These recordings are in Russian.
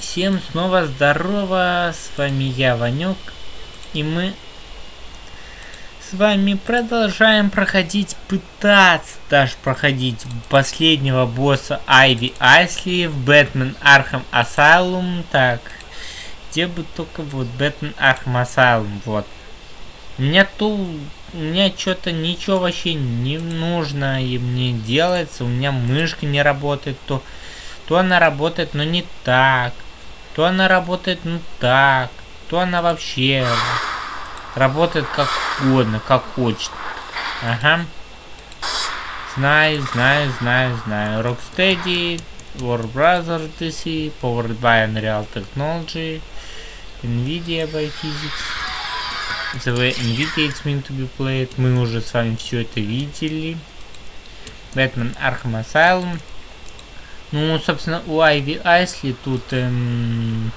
Всем снова здорово, с вами я, Ванек, и мы с вами продолжаем проходить, пытаться даже проходить последнего босса Айви Айсли в Batman Arkham Asylum, так, где бы только вот Batman Arkham Asylum, вот. У меня то, у меня что-то ничего вообще не нужно и мне делается, у меня мышка не работает, то то она работает, но не так, то она работает, ну так, то она вообще работает как угодно, как хочет. Ага. Знаю, знаю, знаю, знаю. Rocksteady, War Brothers DC, Powered by Unreal Technology, Nvidia by Physics. The Nvidia it's meant to be played. Мы уже с вами все это видели. Batman Arkham Asylum. Ну, собственно, у Айви Айсли тут... Эм,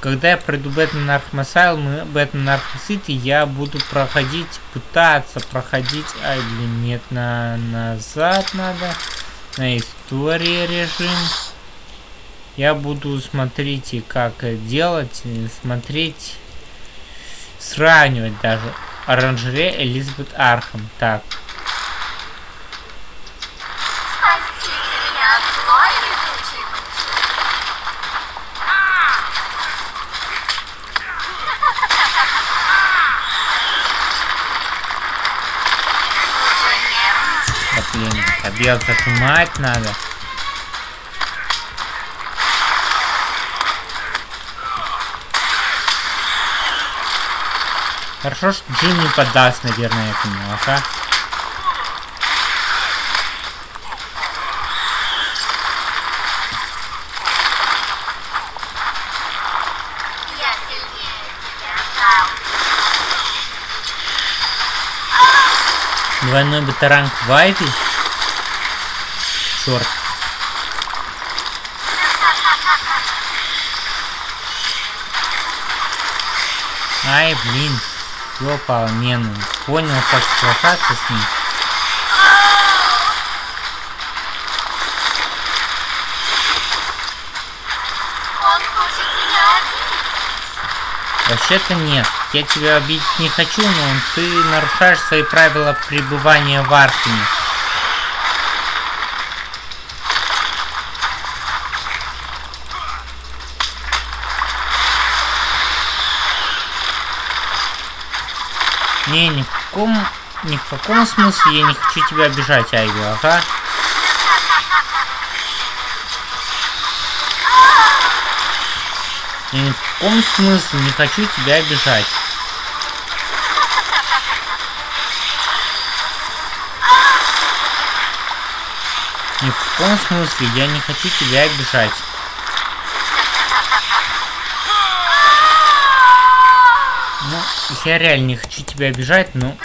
когда я пройду Batman Arkham Asylum и Batman Arkham City, я буду проходить, пытаться проходить... А, или нет, на назад надо. На истории режим. Я буду, смотрите, как делать, смотреть, сравнивать даже. Оранжерея Элизабет Архам. Так, пробел зажимать надо. Хорошо, что Джим не подаст, наверное, этому, ага. Двойной батаранг Вайпи. Черт. Ай, блин. Ёпал, не ну. Понял, как сражаться с ним. Вообще-то нет. Я тебя обидеть не хочу, но ты нарушаешь свои правила пребывания в Архиме. Не, ни в каком, ни в каком смысле я не хочу тебя обижать, Айви, ага. Ни в каком смысле не хочу тебя обижать. Ни в каком смысле я не хочу тебя обижать. Ну, я реально не хочу тебя обижать, но...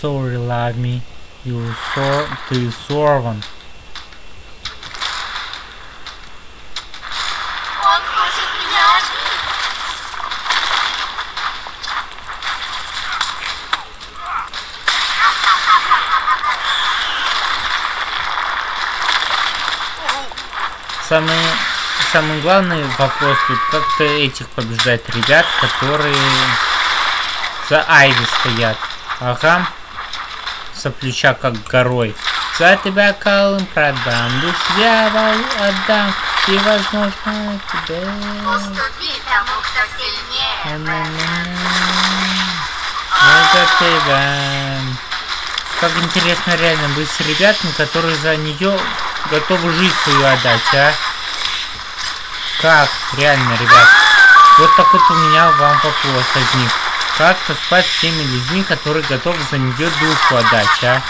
Sorry, love me. You so... Ты сорван. самый, самый главный вопрос тут, как-то этих побеждать ребят, которые за Айви стоят. Ага. Соплюча как горой. За тебя калым продам, душ дьявол отдам, и возможно тебе... Уступи тому, кто сильнее. Это тебя. Как интересно реально быть с ребятами, которые за нее готовы жизнь свою отдать, а? Как? Реально, ребят. Вот так вот у меня вам вопрос возник. Как спать с теми людьми, которые готовы за нее душу отдать, а?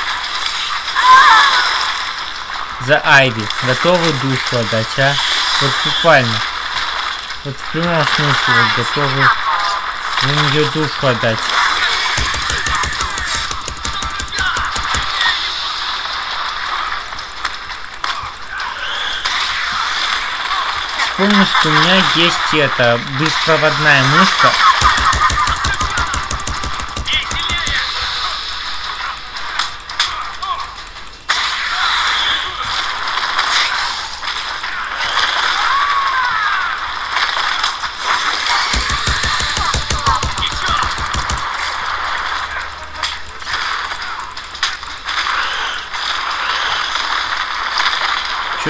За Айви. Готовы душу отдать, а? Вот буквально. Вот в прямом смысле вот готовы за нее душу отдать. Помню, что у меня есть эта беспроводная мышка.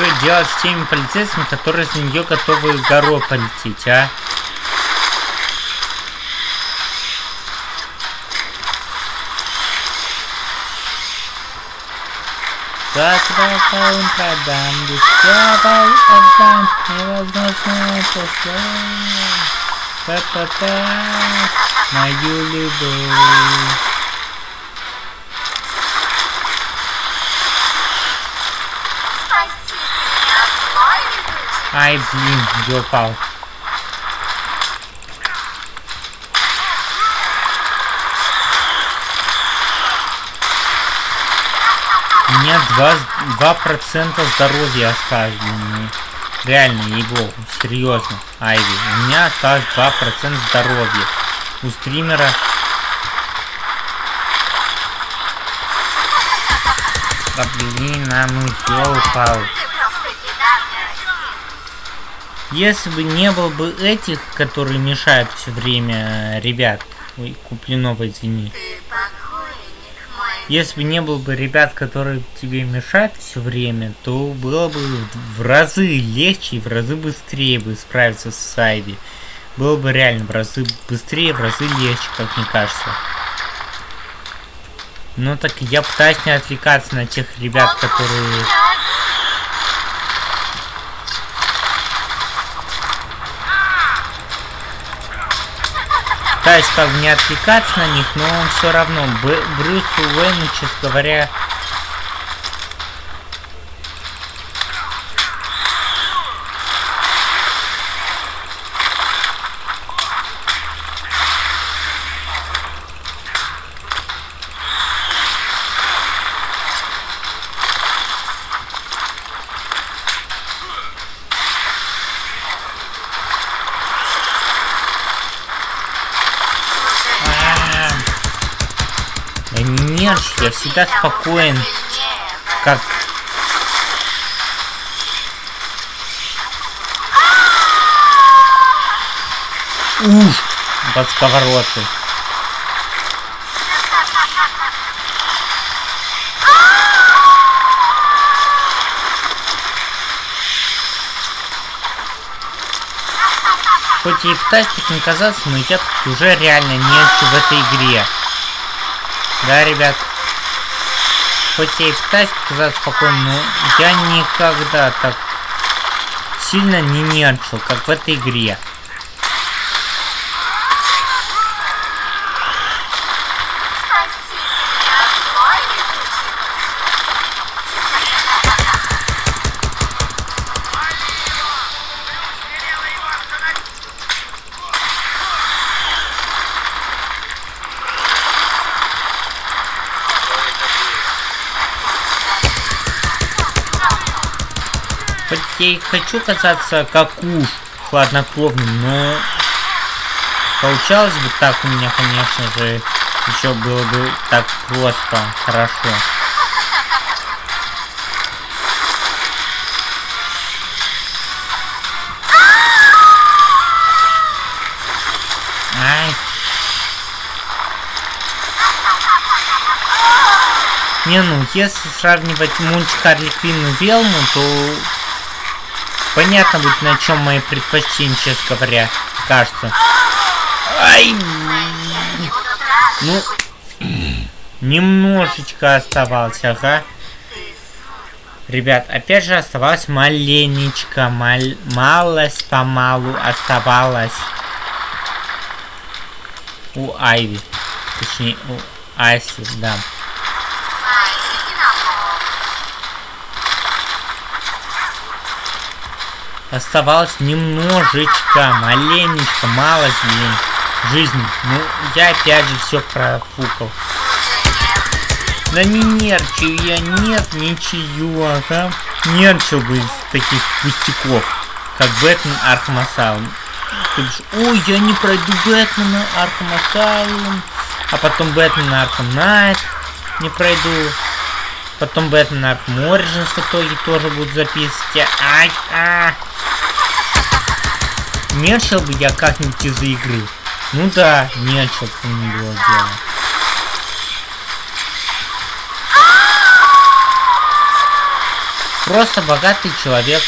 Что делать с теми полицейскими, которые за нее готовы горой полететь, а? Завтра он продам, дешевый отдам, невозможно это Та-та-та, мою любовь. Ай, блин, где упал? У меня 2, 2% здоровья осталось, блин. Реально, ей-богу, серьезно, Айви. У меня осталось 2% здоровья. У стримера... Да блин, а ну ёлпал. Если бы не было бы этих, которые мешают все время, ребят. Ой, Куплинова, извини. Если бы не было бы ребят, которые тебе мешают все время, то было бы в разы легче и в разы быстрее бы справиться с Сайби. Было бы реально в разы быстрее, в разы легче, как мне кажется. Ну так я пытаюсь не отвлекаться на тех ребят, которые пытаюсь как не отвлекаться на них, но он все равно. Б Брюсу Уэйну, честно говоря, я всегда спокоен, как... Уж! Под сковородкой. Хоть и пытаюсь не казаться, но я тут уже реально нечу в этой игре. Да, ребят? Хоть и пытаюсь казаться спокойно, но я никогда так сильно не нервничал, как в этой игре. Я и хочу казаться как уж хладнокровным, но получалось бы так у меня, конечно же, еще было бы так просто хорошо. Ай. Не, ну, если сравнивать мультик Харли Квинн и Велму, то Понятно будет, на чем мои предпочтения, честно говоря, кажется. Ай! Ну, немножечко оставалось, ага. Ребят, опять же оставалось маленечко, мал малость помалу оставалось у Айви. Точнее, у Айси, да. Оставалось немножечко, маленечко, мало жизни. Ну, я опять же все профукал. Да не нерчу я, нет, ничего, ага. Нерчил бы из таких пустяков, как Бэтмен Архам Асайлум. Ой, я не пройду Бэтмена Архам Асайлум, а потом Бэтмен Архам Найт не пройду. Потом Бэтмен Архам Origins в итоге тоже будут записывать. Ай, а. Нерчил бы я как-нибудь из-за игры. Ну да, нерчил бы не было дела. просто богатый человек.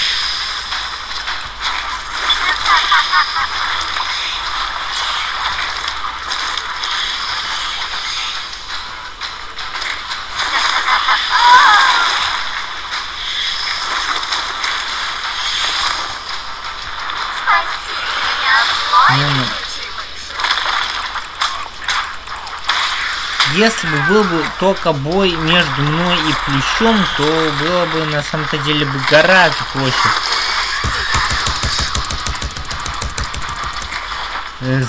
Если бы был бы только бой между мной и Плющом, то было бы на самом-то деле бы гораздо проще.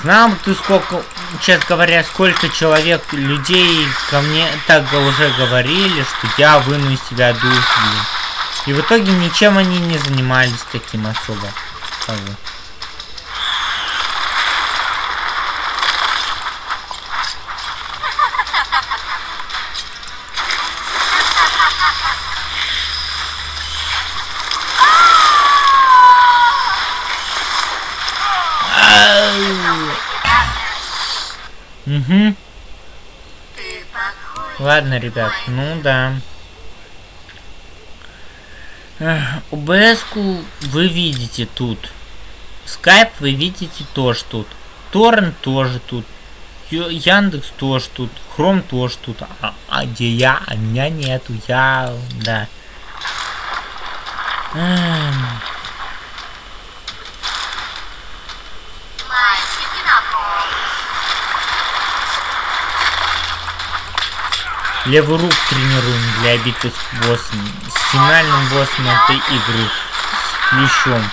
Знал бы ты сколько, честно говоря, сколько человек, людей ко мне так уже говорили, что я выну из себя душу. И в итоге ничем они не занимались таким особо. Угу. Ладно, ребят, ну да. ОБС-ку вы видите тут. Скайп вы видите тоже тут. Торрент тоже тут. Яндекс тоже тут. Хром тоже тут. А, а где я? А меня нету. Я... Да. Эм... Левую руку тренируем для битвы с боссом. С финальным боссом этой игры. С плющом.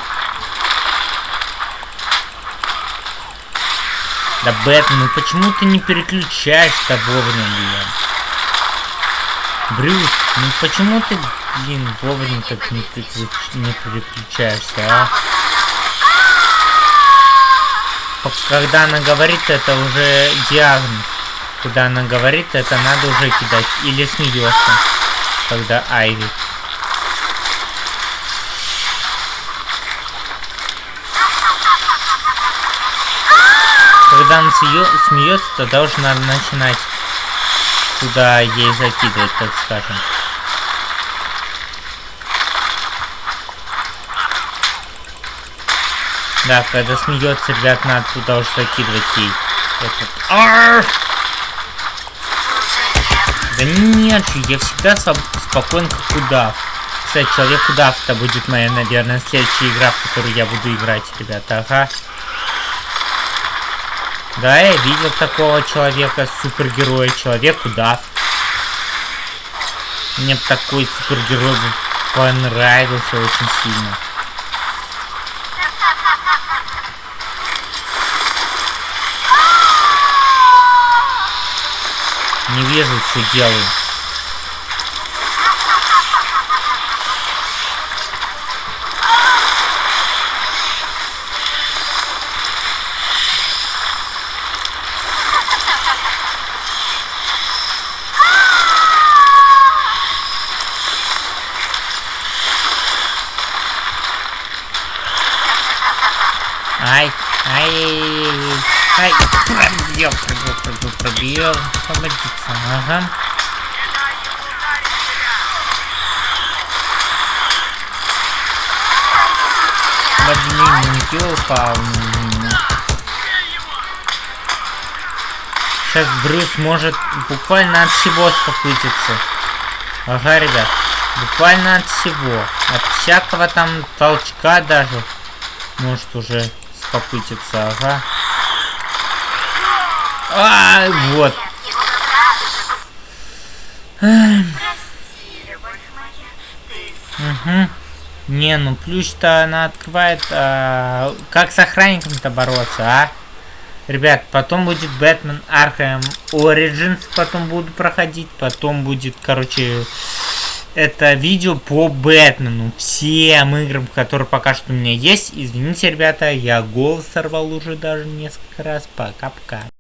Да, Бэтмен, ну почему ты не переключаешь-то вовремя, блин? Брюс, ну почему ты, блин, вовремя так не, переключ... не переключаешься, а? Когда она говорит, это уже диагноз. Когда она говорит, это надо уже кидать. Или смеется, когда Айви. Когда она смеется, тогда уже надо начинать туда ей закидывать, так скажем. Да, когда смеется, ребят, надо туда уже закидывать ей этот. Да нет же, я всегда спокоен как удав. Кстати, человек удав это будет моя, наверное, следующая игра, в которую я буду играть, ребята. Ага. Да, я видел такого человека, супергероя, человек удав. Мне такой супергерой понравился очень сильно. Не вижу, что делаю. Ай, ай, ай, пробил, пробил, пробил. Помогите, ага. Блин, не упал. Сейчас Брюс может буквально от всего спокутиться. Ага, ребят. Буквально от всего. От всякого там толчка даже. Может уже спокутиться, ага. А, вот. Угу. Не, ну плюс-то она открывает... А, как с охранником-то бороться, а? Ребят, потом будет Бэтмен Arkham Origins, потом буду проходить, потом будет, короче, это видео по Бэтмену, всем играм, которые пока что у меня есть. Извините, ребята, я голос сорвал уже даже несколько раз. Пока-пока.